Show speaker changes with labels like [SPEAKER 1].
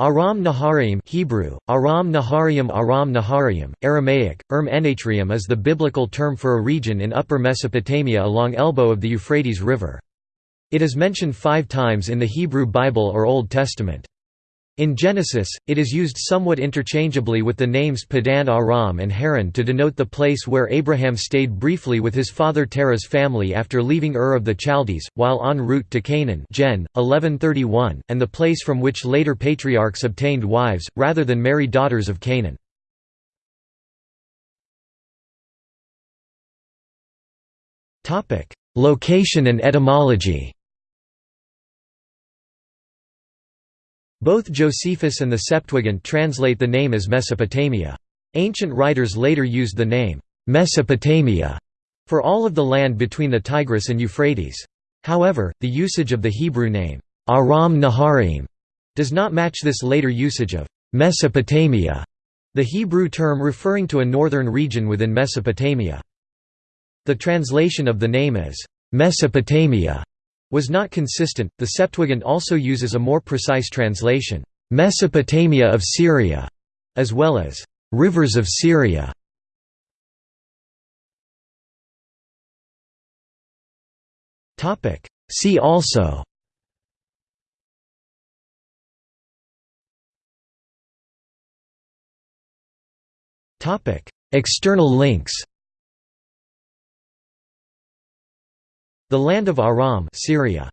[SPEAKER 1] Aram Naharaim Hebrew, Aram Nahariim Aram Nahariim, Aramaic, Erm Enatrium is the biblical term for a region in Upper Mesopotamia along elbow of the Euphrates River. It is mentioned five times in the Hebrew Bible or Old Testament. In Genesis, it is used somewhat interchangeably with the names Padan Aram and Haran to denote the place where Abraham stayed briefly with his father Terah's family after leaving Ur of the Chaldees, while en route to Canaan Gen. 1131, and the place from which later patriarchs obtained wives, rather than marry daughters of Canaan. Location and etymology Both Josephus and the Septuagint translate the name as Mesopotamia. Ancient writers later used the name, Mesopotamia, for all of the land between the Tigris and Euphrates. However, the usage of the Hebrew name, Aram Naharaim, does not match this later usage of Mesopotamia, the Hebrew term referring to a northern region within Mesopotamia. The translation of the name as Mesopotamia was not consistent. The Septuagint also uses a more precise translation, Mesopotamia of Syria, as well as rivers of Syria. Topic See also Topic External links The land of Aram Syria